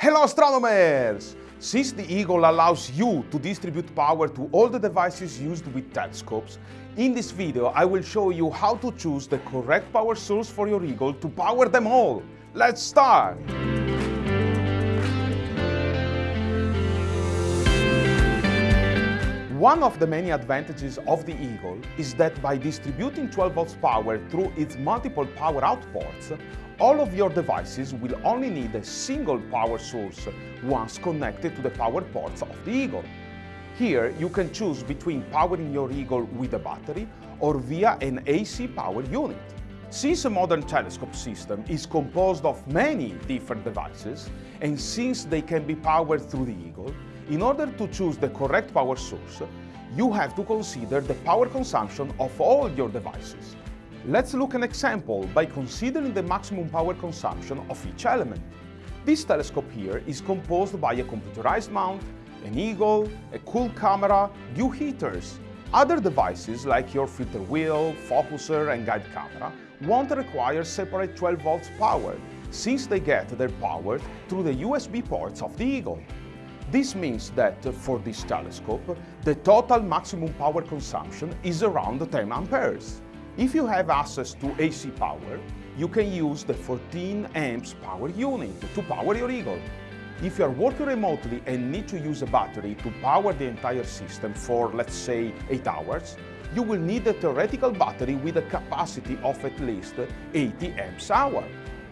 Hello astronomers! Since the Eagle allows you to distribute power to all the devices used with telescopes, in this video I will show you how to choose the correct power source for your Eagle to power them all. Let's start! One of the many advantages of the Eagle is that by distributing 12 volts power through its multiple power outputs, all of your devices will only need a single power source once connected to the power ports of the Eagle. Here you can choose between powering your Eagle with a battery or via an AC power unit. Since a modern telescope system is composed of many different devices, and since they can be powered through the Eagle, in order to choose the correct power source, you have to consider the power consumption of all your devices. Let's look an example by considering the maximum power consumption of each element. This telescope here is composed by a computerized mount, an eagle, a cool camera, dew heaters. Other devices like your filter wheel, focuser and guide camera won't require separate 12 volts power since they get their power through the USB ports of the Eagle. This means that uh, for this telescope, the total maximum power consumption is around 10 amperes. If you have access to AC power, you can use the 14 amps power unit to power your Eagle. If you are working remotely and need to use a battery to power the entire system for, let's say, 8 hours, you will need a theoretical battery with a capacity of at least 80 amps hour.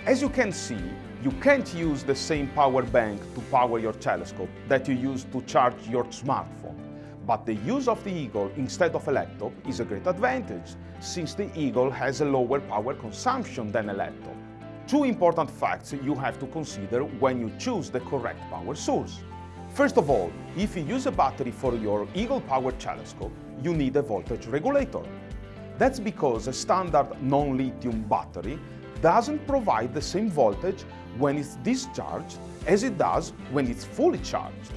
As you can see, you can't use the same power bank to power your telescope that you use to charge your smartphone. But the use of the Eagle instead of a laptop is a great advantage, since the Eagle has a lower power consumption than a laptop. Two important facts you have to consider when you choose the correct power source. First of all, if you use a battery for your Eagle Power telescope, you need a voltage regulator. That's because a standard non-lithium battery doesn't provide the same voltage when it's discharged as it does when it's fully charged.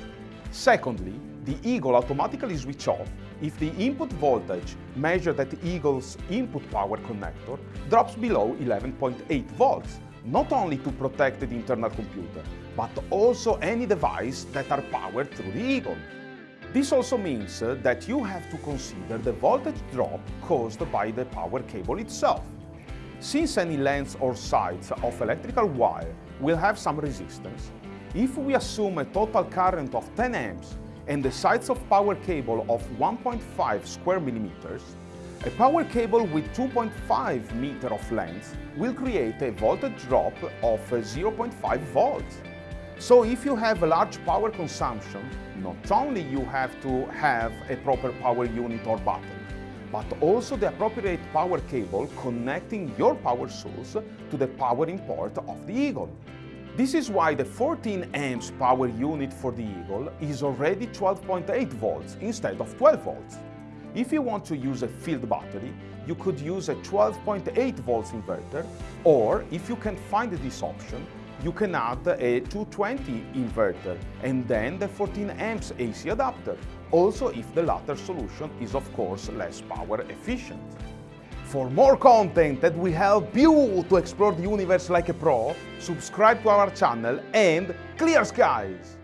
Secondly, the Eagle automatically switch off if the input voltage measured at the Eagle's input power connector drops below 11.8 volts, not only to protect the internal computer, but also any device that are powered through the Eagle. This also means uh, that you have to consider the voltage drop caused by the power cable itself. Since any length or size of electrical wire will have some resistance, if we assume a total current of 10 amps and the size of power cable of 1.5 square millimeters, a power cable with 2.5 meter of length will create a voltage drop of uh, 0.5 volts. So if you have a large power consumption, not only you have to have a proper power unit or battery, but also the appropriate power cable connecting your power source to the powering port of the Eagle. This is why the 14 amps power unit for the Eagle is already 12.8 volts instead of 12 volts. If you want to use a field battery, you could use a 12.8 volts inverter, or if you can find this option, you can add a 220 inverter and then the 14 amps AC adapter, also if the latter solution is of course less power efficient. For more content that will help you to explore the universe like a pro, subscribe to our channel and clear skies!